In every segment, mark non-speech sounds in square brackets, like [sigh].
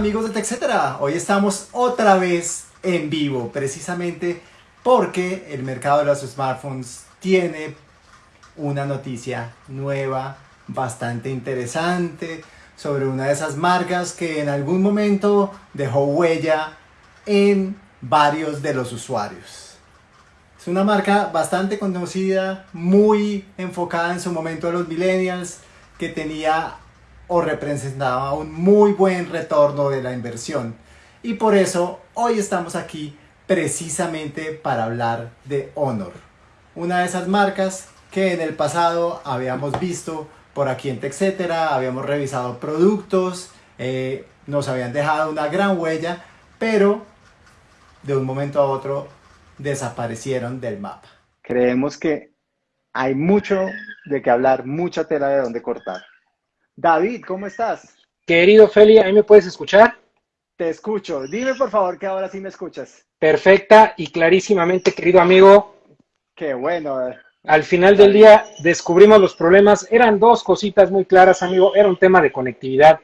amigos de TechCetera? Hoy estamos otra vez en vivo, precisamente porque el mercado de los smartphones tiene una noticia nueva, bastante interesante, sobre una de esas marcas que en algún momento dejó huella en varios de los usuarios. Es una marca bastante conocida, muy enfocada en su momento a los millennials, que tenía o representaba un muy buen retorno de la inversión. Y por eso hoy estamos aquí precisamente para hablar de Honor, una de esas marcas que en el pasado habíamos visto por aquí en TechCetera, habíamos revisado productos, eh, nos habían dejado una gran huella, pero de un momento a otro desaparecieron del mapa. Creemos que hay mucho de qué hablar, mucha tela de dónde cortar. David, ¿cómo estás? Querido Feli, ¿ahí me puedes escuchar? Te escucho. Dime por favor que ahora sí me escuchas. Perfecta y clarísimamente, querido amigo. Qué bueno. Al final del día descubrimos los problemas. Eran dos cositas muy claras, amigo. Era un tema de conectividad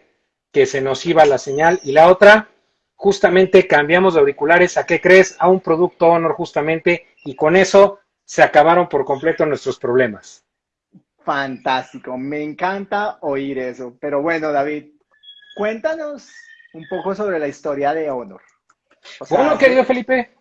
que se nos iba la señal y la otra, justamente cambiamos de auriculares. ¿A qué crees? A un producto Honor justamente y con eso se acabaron por completo nuestros problemas. Fantástico, me encanta oír eso. Pero bueno, David, cuéntanos un poco sobre la historia de Honor. bueno, querido Felipe,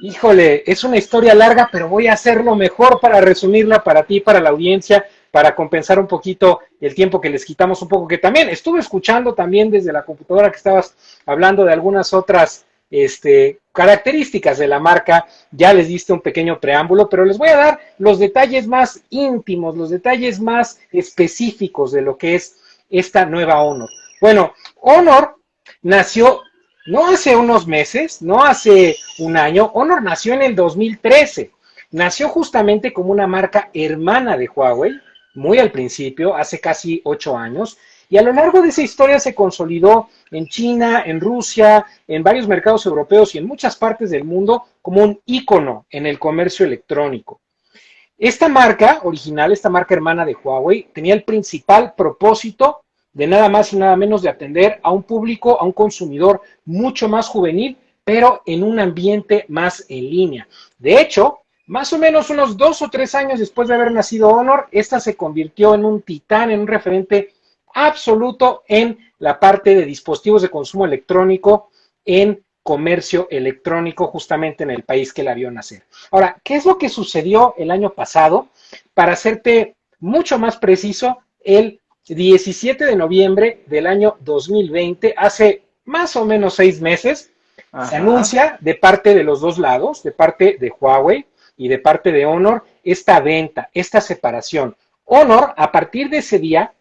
híjole, es una historia larga, pero voy a hacerlo mejor para resumirla para ti, para la audiencia, para compensar un poquito el tiempo que les quitamos un poco, que también estuve escuchando también desde la computadora que estabas hablando de algunas otras este, características de la marca, ya les diste un pequeño preámbulo, pero les voy a dar los detalles más íntimos, los detalles más específicos de lo que es esta nueva Honor. Bueno, Honor nació no hace unos meses, no hace un año, Honor nació en el 2013. Nació justamente como una marca hermana de Huawei, muy al principio, hace casi ocho años, y a lo largo de esa historia se consolidó en China, en Rusia, en varios mercados europeos y en muchas partes del mundo como un ícono en el comercio electrónico. Esta marca original, esta marca hermana de Huawei, tenía el principal propósito de nada más y nada menos de atender a un público, a un consumidor mucho más juvenil, pero en un ambiente más en línea. De hecho, más o menos unos dos o tres años después de haber nacido Honor, esta se convirtió en un titán, en un referente absoluto en la parte de dispositivos de consumo electrónico en comercio electrónico justamente en el país que la vio nacer. Ahora, ¿qué es lo que sucedió el año pasado? Para hacerte mucho más preciso, el 17 de noviembre del año 2020, hace más o menos seis meses, se anuncia de parte de los dos lados, de parte de Huawei y de parte de Honor, esta venta, esta separación. Honor, a partir de ese día,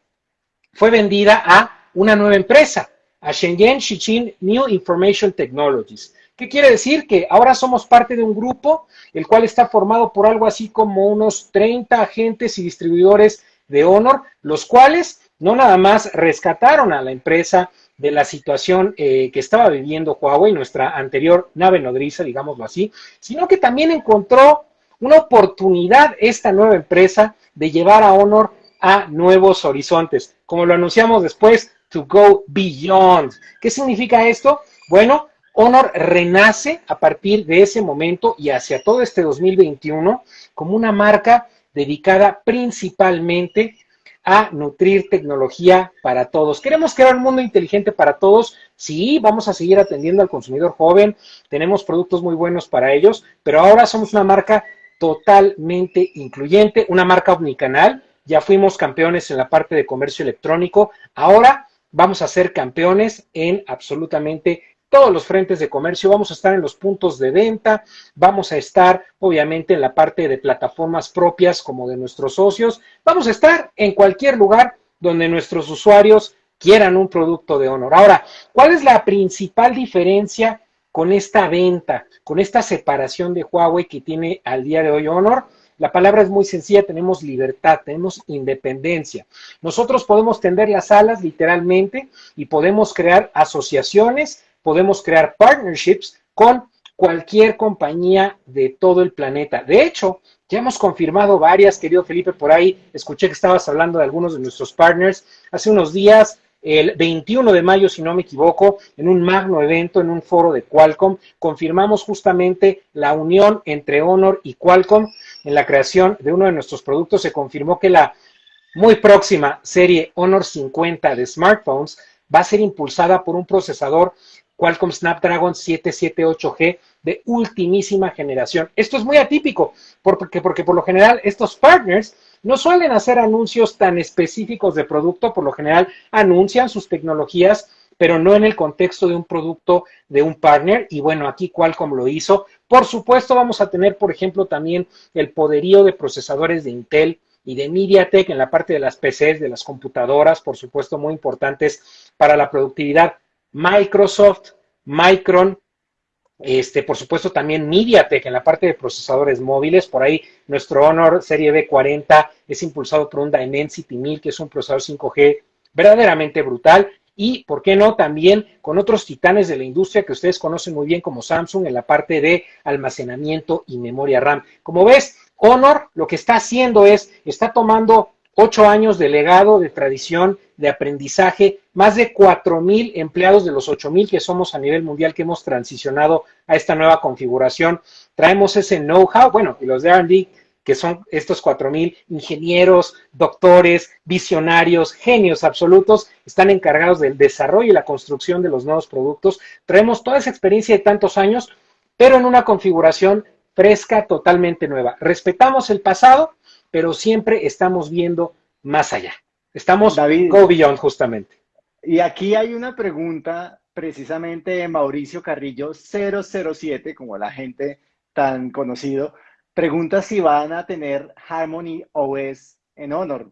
fue vendida a una nueva empresa, a Shenzhen Shichin New Information Technologies. ¿Qué quiere decir? Que ahora somos parte de un grupo, el cual está formado por algo así como unos 30 agentes y distribuidores de Honor, los cuales no nada más rescataron a la empresa de la situación eh, que estaba viviendo Huawei, nuestra anterior nave nodriza, digámoslo así, sino que también encontró una oportunidad esta nueva empresa de llevar a Honor a nuevos horizontes, como lo anunciamos después, to go beyond. ¿Qué significa esto? Bueno, Honor renace a partir de ese momento y hacia todo este 2021 como una marca dedicada principalmente a nutrir tecnología para todos. ¿Queremos crear un mundo inteligente para todos? Sí, vamos a seguir atendiendo al consumidor joven, tenemos productos muy buenos para ellos, pero ahora somos una marca totalmente incluyente, una marca omnicanal ya fuimos campeones en la parte de comercio electrónico, ahora vamos a ser campeones en absolutamente todos los frentes de comercio, vamos a estar en los puntos de venta, vamos a estar obviamente en la parte de plataformas propias como de nuestros socios, vamos a estar en cualquier lugar donde nuestros usuarios quieran un producto de Honor. Ahora, ¿cuál es la principal diferencia con esta venta, con esta separación de Huawei que tiene al día de hoy Honor? La palabra es muy sencilla, tenemos libertad, tenemos independencia. Nosotros podemos tender las alas literalmente y podemos crear asociaciones, podemos crear partnerships con cualquier compañía de todo el planeta. De hecho, ya hemos confirmado varias, querido Felipe, por ahí escuché que estabas hablando de algunos de nuestros partners. Hace unos días el 21 de mayo, si no me equivoco, en un magno evento, en un foro de Qualcomm, confirmamos justamente la unión entre Honor y Qualcomm en la creación de uno de nuestros productos. Se confirmó que la muy próxima serie Honor 50 de smartphones va a ser impulsada por un procesador Qualcomm Snapdragon 778G de ultimísima generación. Esto es muy atípico porque, porque por lo general estos partners no suelen hacer anuncios tan específicos de producto, por lo general anuncian sus tecnologías, pero no en el contexto de un producto de un partner. Y bueno, aquí Qualcomm lo hizo. Por supuesto, vamos a tener, por ejemplo, también el poderío de procesadores de Intel y de MediaTek en la parte de las PCs, de las computadoras, por supuesto, muy importantes para la productividad. Microsoft, Micron, este, por supuesto también MediaTek en la parte de procesadores móviles, por ahí nuestro Honor Serie B40 es impulsado por un Dimensity 1000, que es un procesador 5G verdaderamente brutal, y, ¿por qué no?, también con otros titanes de la industria que ustedes conocen muy bien como Samsung en la parte de almacenamiento y memoria RAM. Como ves, Honor lo que está haciendo es, está tomando ocho años de legado, de tradición, de aprendizaje, más de cuatro mil empleados de los ocho mil que somos a nivel mundial que hemos transicionado a esta nueva configuración. Traemos ese know-how, bueno, y los de R&D, que son estos cuatro mil ingenieros, doctores, visionarios, genios absolutos, están encargados del desarrollo y la construcción de los nuevos productos. Traemos toda esa experiencia de tantos años, pero en una configuración fresca, totalmente nueva. Respetamos el pasado, pero siempre estamos viendo más allá. Estamos David, go beyond justamente. Y aquí hay una pregunta precisamente de Mauricio Carrillo 007, como la gente tan conocido, pregunta si van a tener Harmony OS en Honor.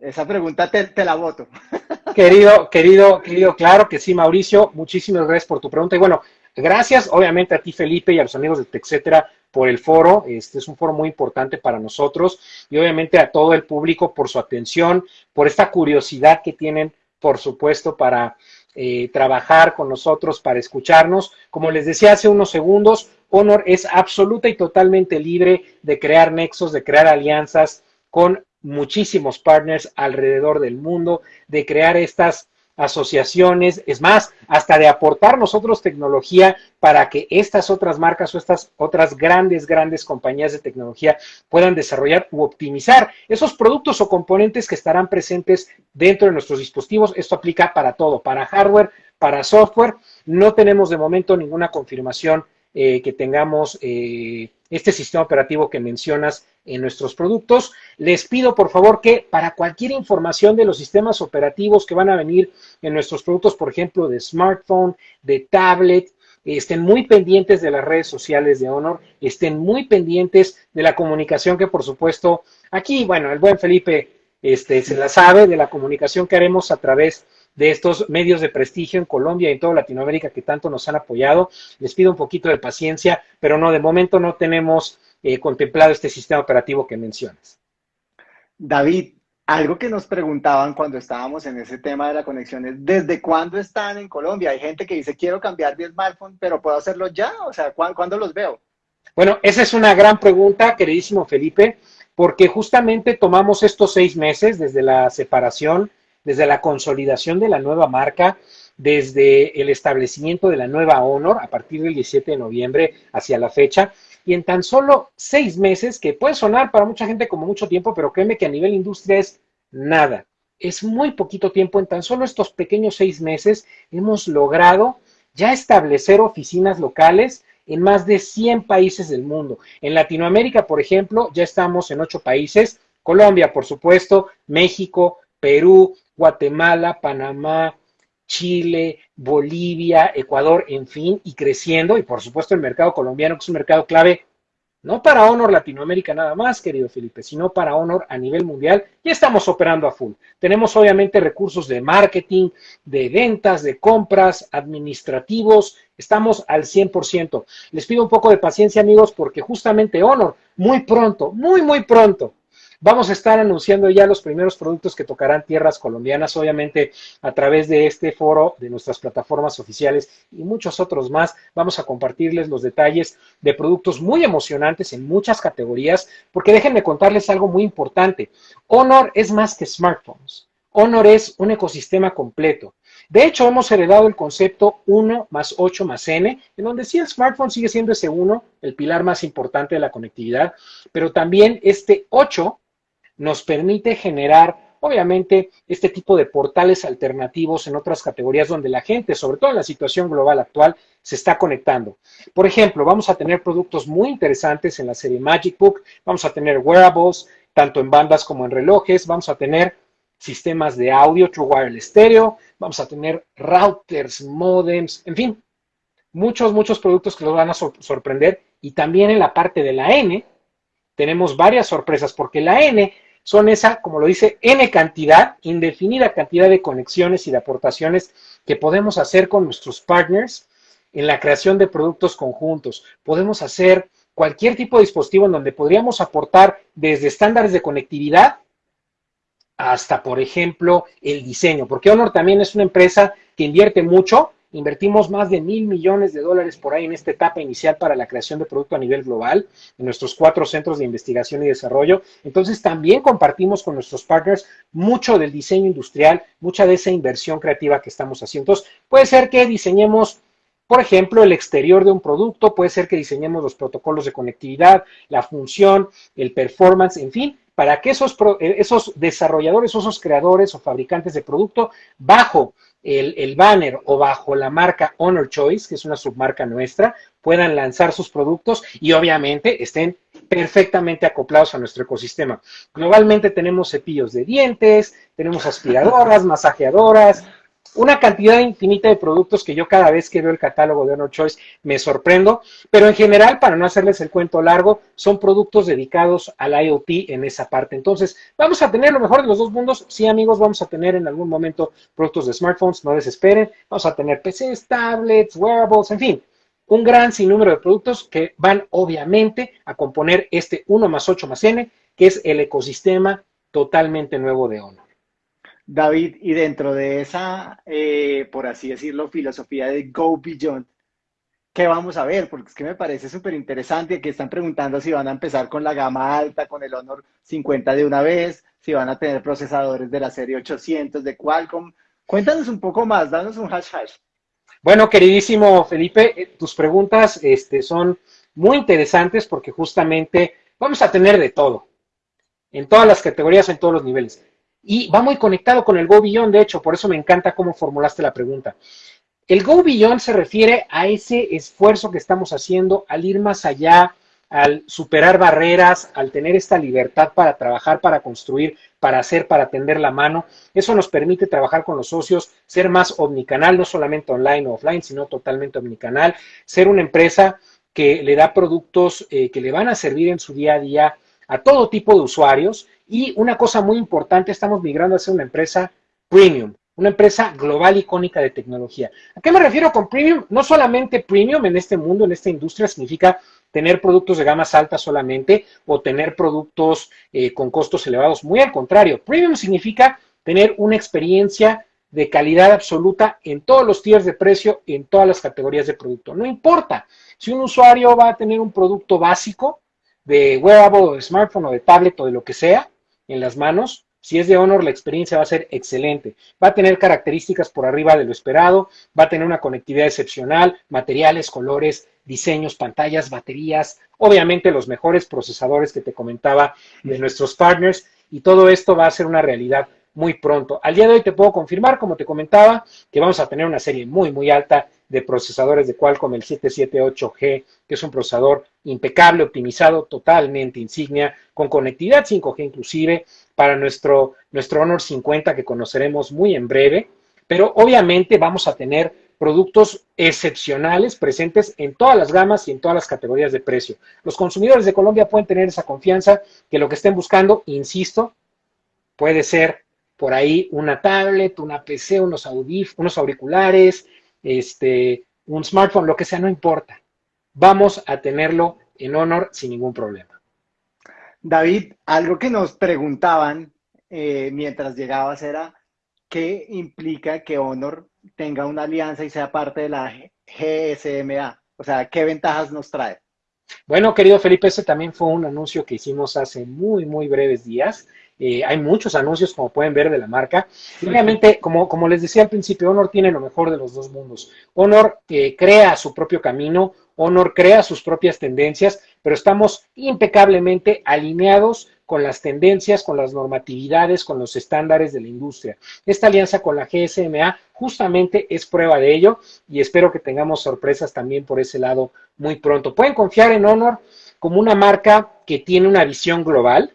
Esa pregunta te, la voto. [laughs] Querido, querido, querido, claro que sí, Mauricio, muchísimas gracias por tu pregunta. Y bueno, gracias obviamente a ti, Felipe, y a los amigos de TechCetera por el foro. Este es un foro muy importante para nosotros y obviamente a todo el público por su atención, por esta curiosidad que tienen, por supuesto, para eh, trabajar con nosotros, para escucharnos. Como les decía hace unos segundos, Honor es absoluta y totalmente libre de crear nexos, de crear alianzas con muchísimos partners alrededor del mundo, de crear estas asociaciones, es más, hasta de aportar nosotros tecnología para que estas otras marcas o estas otras grandes, grandes compañías de tecnología puedan desarrollar u optimizar esos productos o componentes que estarán presentes dentro de nuestros dispositivos. Esto aplica para todo, para hardware, para software. No tenemos de momento ninguna confirmación eh, que tengamos eh, este sistema operativo que mencionas en nuestros productos. Les pido por favor que para cualquier información de los sistemas operativos que van a venir en nuestros productos, por ejemplo, de smartphone, de tablet, estén muy pendientes de las redes sociales de Honor, estén muy pendientes de la comunicación que por supuesto aquí, bueno, el buen Felipe este, se la sabe de la comunicación que haremos a través de estos medios de prestigio en Colombia y en toda Latinoamérica que tanto nos han apoyado. Les pido un poquito de paciencia, pero no, de momento no tenemos eh, contemplado este sistema operativo que mencionas. David, algo que nos preguntaban cuando estábamos en ese tema de la conexión es, ¿desde cuándo están en Colombia? Hay gente que dice, quiero cambiar de smartphone, pero ¿puedo hacerlo ya? O sea, ¿cuándo los veo? Bueno, esa es una gran pregunta, queridísimo Felipe, porque justamente tomamos estos seis meses desde la separación desde la consolidación de la nueva marca, desde el establecimiento de la nueva Honor a partir del 17 de noviembre hacia la fecha. Y en tan solo seis meses, que puede sonar para mucha gente como mucho tiempo, pero créeme que a nivel industria es nada. Es muy poquito tiempo. En tan solo estos pequeños seis meses hemos logrado ya establecer oficinas locales en más de 100 países del mundo. En Latinoamérica, por ejemplo, ya estamos en ocho países. Colombia, por supuesto, México, Perú, Guatemala, Panamá, Chile, Bolivia, Ecuador, en fin, y creciendo, y por supuesto el mercado colombiano, que es un mercado clave, no para Honor Latinoamérica nada más, querido Felipe, sino para Honor a nivel mundial, y estamos operando a full. Tenemos obviamente recursos de marketing, de ventas, de compras, administrativos, estamos al 100%. Les pido un poco de paciencia, amigos, porque justamente Honor, muy pronto, muy, muy pronto, Vamos a estar anunciando ya los primeros productos que tocarán tierras colombianas, obviamente a través de este foro, de nuestras plataformas oficiales y muchos otros más. Vamos a compartirles los detalles de productos muy emocionantes en muchas categorías, porque déjenme contarles algo muy importante. Honor es más que smartphones. Honor es un ecosistema completo. De hecho, hemos heredado el concepto 1 más 8 más n, en donde sí el smartphone sigue siendo ese 1, el pilar más importante de la conectividad, pero también este 8 nos permite generar obviamente este tipo de portales alternativos en otras categorías donde la gente, sobre todo en la situación global actual, se está conectando. Por ejemplo, vamos a tener productos muy interesantes en la serie Magic Book, vamos a tener wearables, tanto en bandas como en relojes, vamos a tener sistemas de audio True Wireless Stereo, vamos a tener routers, modems, en fin, muchos, muchos productos que los van a sorprender. Y también en la parte de la N tenemos varias sorpresas, porque la N son esa, como lo dice, N cantidad, indefinida cantidad de conexiones y de aportaciones que podemos hacer con nuestros partners en la creación de productos conjuntos. Podemos hacer cualquier tipo de dispositivo en donde podríamos aportar desde estándares de conectividad hasta, por ejemplo, el diseño, porque Honor también es una empresa que invierte mucho Invertimos más de mil millones de dólares por ahí en esta etapa inicial para la creación de producto a nivel global en nuestros cuatro centros de investigación y desarrollo. Entonces también compartimos con nuestros partners mucho del diseño industrial, mucha de esa inversión creativa que estamos haciendo. Entonces puede ser que diseñemos por ejemplo, el exterior de un producto, puede ser que diseñemos los protocolos de conectividad, la función, el performance, en fin, para que esos, esos desarrolladores, esos creadores o fabricantes de producto, bajo el, banner o bajo la marca Honor Choice, que es una submarca nuestra, puedan lanzar sus productos y obviamente estén perfectamente acoplados a nuestro ecosistema. Globalmente tenemos cepillos de dientes, tenemos aspiradoras, [laughs] masajeadoras, una cantidad infinita de productos que yo cada vez que veo el catálogo de Honor Choice me sorprendo, pero en general, para no hacerles el cuento largo, son productos dedicados al IoT en esa parte. Entonces, vamos a tener lo mejor de los dos mundos. Sí, amigos, vamos a tener en algún momento productos de smartphones, no desesperen. Vamos a tener PCs, tablets, wearables, en fin, un gran sinnúmero de productos que van obviamente a componer este 1 más 8 más N, que es el ecosistema totalmente nuevo de Honor. David, y dentro de esa, eh, por así decirlo, filosofía de Go Beyond, ¿qué vamos a ver? Porque es que me parece súper interesante que están preguntando si van a empezar con la gama alta, con el Honor 50 de una vez, si van a tener procesadores de la serie 800 de Qualcomm. Cuéntanos un poco más, danos un hash hash. Bueno, queridísimo Felipe, eh, tus preguntas este, son muy interesantes porque justamente vamos a tener de todo, en todas las categorías, en todos los niveles. Y va muy conectado con el Go de hecho, por eso me encanta cómo formulaste la pregunta. El Go se refiere a ese esfuerzo que estamos haciendo al ir más allá, al superar barreras, al tener esta libertad para trabajar, para construir, para hacer, para tender la mano. Eso nos permite trabajar con los socios, ser más omnicanal, no solamente online o offline, sino totalmente omnicanal, ser una empresa que le da productos eh, que le van a servir en su día a día a todo tipo de usuarios y una cosa muy importante, estamos migrando a ser una empresa premium, una empresa global icónica de tecnología. ¿A qué me refiero con premium? No solamente premium en este mundo, en esta industria, significa tener productos de gamas altas solamente o tener productos eh, con costos elevados. Muy al contrario, premium significa tener una experiencia de calidad absoluta en todos los tiers de precio, en todas las categorías de producto. No importa si un usuario va a tener un producto básico de wearable o de smartphone o de tablet o de lo que sea, en las manos, si es de Honor, la experiencia va a ser excelente. Va a tener características por arriba de lo esperado, va a tener una conectividad excepcional, materiales, colores, diseños, pantallas, baterías, obviamente los mejores procesadores que te comentaba de nuestros partners y todo esto va a ser una realidad muy pronto. Al día de hoy te puedo confirmar, como te comentaba, que vamos a tener una serie muy, muy alta de procesadores de Qualcomm, el 778G, que es un procesador impecable, optimizado, totalmente insignia, con conectividad 5G inclusive, para nuestro, nuestro Honor 50 que conoceremos muy en breve, pero obviamente vamos a tener productos excepcionales presentes en todas las gamas y en todas las categorías de precio. Los consumidores de Colombia pueden tener esa confianza que lo que estén buscando, insisto, puede ser por ahí una tablet, una PC, unos, unos auriculares, este, un smartphone, lo que sea, no importa. Vamos a tenerlo en Honor sin ningún problema. David, algo que nos preguntaban eh, mientras llegabas era, ¿qué implica que Honor tenga una alianza y sea parte de la GSMA? O sea, ¿qué ventajas nos trae? Bueno, querido Felipe, ese también fue un anuncio que hicimos hace muy, muy breves días eh, hay muchos anuncios, como pueden ver, de la marca. Y obviamente, como, les decía al principio, Honor tiene lo mejor de los dos mundos. Honor eh, crea su propio camino, Honor crea sus propias tendencias, pero estamos impecablemente alineados con las tendencias, con las normatividades, con los estándares de la industria. Esta alianza con la GSMA justamente es prueba de ello y espero que tengamos sorpresas también por ese lado muy pronto. Pueden confiar en Honor como una marca que tiene una visión global,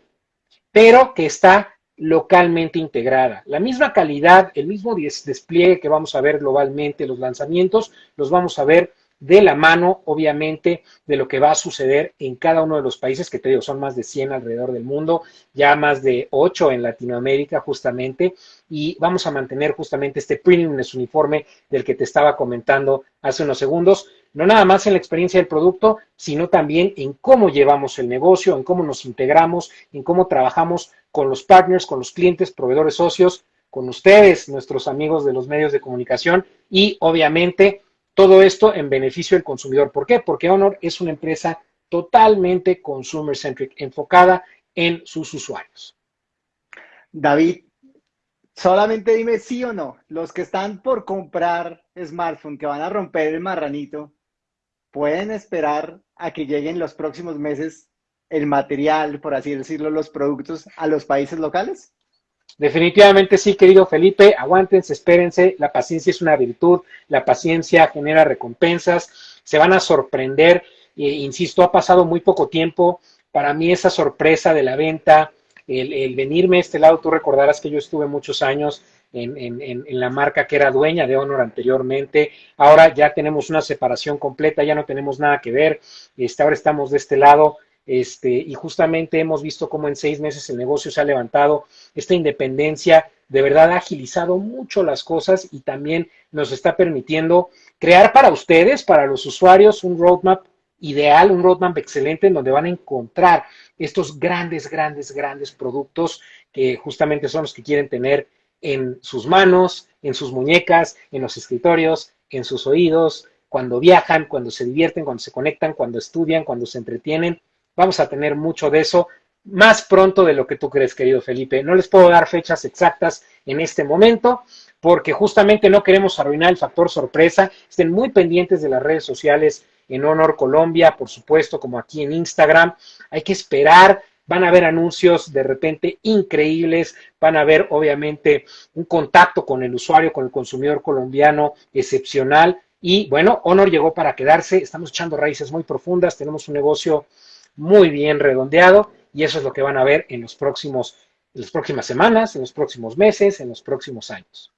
pero que está localmente integrada. La misma calidad, el mismo despliegue que vamos a ver globalmente, los lanzamientos, los vamos a ver de la mano, obviamente, de lo que va a suceder en cada uno de los países, que te digo, son más de 100 alrededor del mundo, ya más de 8 en Latinoamérica, justamente, y vamos a mantener justamente este premiumness uniforme del que te estaba comentando hace unos segundos, no nada más en la experiencia del producto, sino también en cómo llevamos el negocio, en cómo nos integramos, en cómo trabajamos con los partners, con los clientes, proveedores socios, con ustedes, nuestros amigos de los medios de comunicación y obviamente todo esto en beneficio del consumidor. ¿Por qué? Porque Honor es una empresa totalmente consumer centric, enfocada en sus usuarios. David, solamente dime sí o no. Los que están por comprar smartphone, que van a romper el marranito, ¿pueden esperar a que lleguen los próximos meses el material, por así decirlo, los productos a los países locales? Definitivamente sí, querido Felipe, aguántense, espérense, la paciencia es una virtud, la paciencia genera recompensas, se van a sorprender, eh, insisto, ha pasado muy poco tiempo, para mí esa sorpresa de la venta, el, venirme a este lado, tú recordarás que yo estuve muchos años en, la marca que era dueña de Honor anteriormente. Ahora ya tenemos una separación completa, ya no tenemos nada que ver. Este, ahora estamos de este lado. Este, y justamente hemos visto cómo en seis meses el negocio se ha levantado, esta independencia de verdad ha agilizado mucho las cosas y también nos está permitiendo crear para ustedes, para los usuarios, un roadmap ideal, un roadmap excelente en donde van a encontrar estos grandes, grandes, grandes productos que justamente son los que quieren tener en sus manos, en sus muñecas, en los escritorios, en sus oídos, cuando viajan, cuando se divierten, cuando se conectan, cuando estudian, cuando se entretienen. Vamos a tener mucho de eso más pronto de lo que tú crees, querido Felipe. No les puedo dar fechas exactas en este momento porque justamente no queremos arruinar el factor sorpresa. Estén muy pendientes de las redes sociales en Honor Colombia, por supuesto, como aquí en Instagram. Hay que esperar. Van a haber anuncios de repente increíbles, van a haber obviamente un contacto con el usuario, con el consumidor colombiano excepcional. Y bueno, Honor llegó para quedarse, estamos echando raíces muy profundas, tenemos un negocio muy bien redondeado y eso es lo que van a ver en los próximos, en las próximas semanas, en los próximos meses, en los próximos años.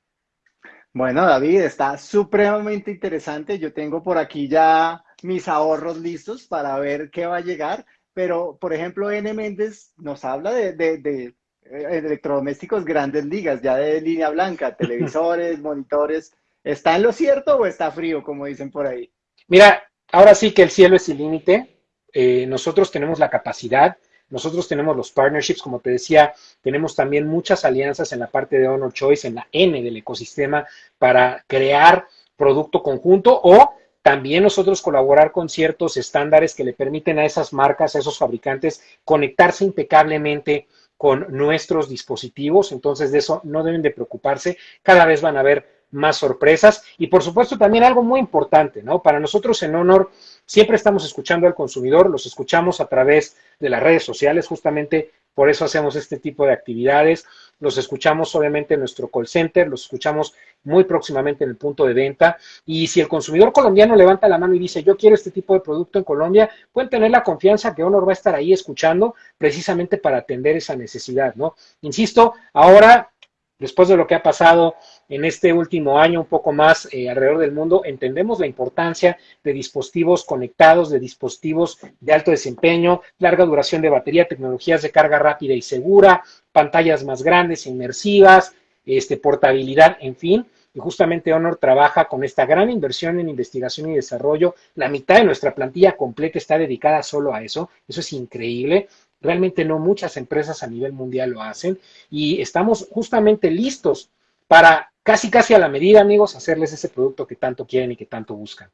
Bueno, David, está supremamente interesante. Yo tengo por aquí ya mis ahorros listos para ver qué va a llegar. Pero, por ejemplo, N. Méndez nos habla de, de, de eh, electrodomésticos grandes ligas, ya de línea blanca, [laughs] televisores, monitores. ¿Está en lo cierto o está frío, como dicen por ahí? Mira, ahora sí que el cielo es el límite. Eh, nosotros tenemos la capacidad, nosotros tenemos los partnerships, como te decía, tenemos también muchas alianzas en la parte de Honor Choice, en la N del ecosistema, para crear producto conjunto o también nosotros colaborar con ciertos estándares que le permiten a esas marcas, a esos fabricantes, conectarse impecablemente con nuestros dispositivos. Entonces, de eso no deben de preocuparse. Cada vez van a haber más sorpresas. Y por supuesto también algo muy importante, ¿no? Para nosotros en Honor siempre estamos escuchando al consumidor, los escuchamos a través de las redes sociales, justamente por eso hacemos este tipo de actividades. Los escuchamos obviamente en nuestro call center, los escuchamos muy próximamente en el punto de venta. Y si el consumidor colombiano levanta la mano y dice, yo quiero este tipo de producto en Colombia, pueden tener la confianza que Honor va a estar ahí escuchando precisamente para atender esa necesidad, ¿no? Insisto, ahora después de lo que ha pasado en este último año, un poco más eh, alrededor del mundo, entendemos la importancia de dispositivos conectados, de dispositivos de alto desempeño, larga duración de batería, tecnologías de carga rápida y segura, pantallas más grandes, inmersivas, este, portabilidad, en fin. Y justamente Honor trabaja con esta gran inversión en investigación y desarrollo. La mitad de nuestra plantilla completa está dedicada solo a eso. Eso es increíble. Realmente no muchas empresas a nivel mundial lo hacen y estamos justamente listos para casi casi a la medida, amigos, hacerles ese producto que tanto quieren y que tanto buscan.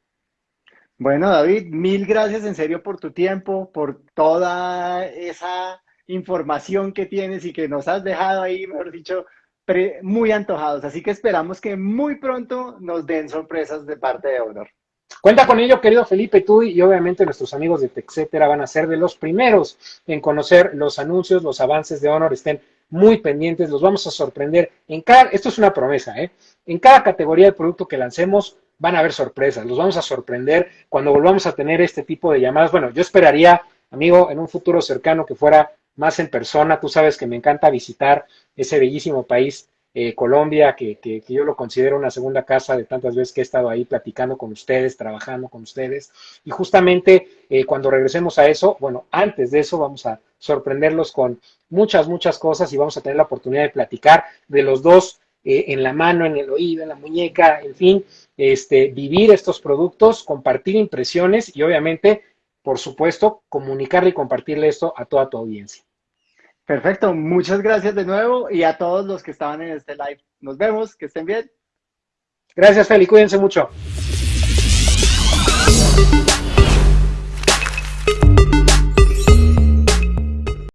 Bueno, David, mil gracias en serio por tu tiempo, por toda esa información que tienes y que nos has dejado ahí, mejor dicho, muy antojados. Así que esperamos que muy pronto nos den sorpresas de parte de Honor. Cuenta con ello, querido Felipe, tú y obviamente nuestros amigos de TechCetera van a ser de los primeros en conocer los anuncios, los avances de Honor. Estén muy pendientes, los vamos a sorprender. En cada, esto es una promesa, ¿eh? En cada categoría de producto que lancemos van a haber sorpresas, los vamos a sorprender cuando volvamos a tener este tipo de llamadas. Bueno, yo esperaría, amigo, en un futuro cercano que fuera más en persona. Tú sabes que me encanta visitar ese bellísimo país eh, Colombia, que, que, yo lo considero una segunda casa de tantas veces que he estado ahí platicando con ustedes, trabajando con ustedes. Y justamente eh, cuando regresemos a eso, bueno, antes de eso vamos a sorprenderlos con muchas, muchas cosas y vamos a tener la oportunidad de platicar de los dos eh, en la mano, en el oído, en la muñeca, en fin, este, vivir estos productos, compartir impresiones y obviamente, por supuesto, comunicarle y compartirle esto a toda tu audiencia. Perfecto, muchas gracias de nuevo y a todos los que estaban en este live. Nos vemos, que estén bien. Gracias, Feli, cuídense mucho.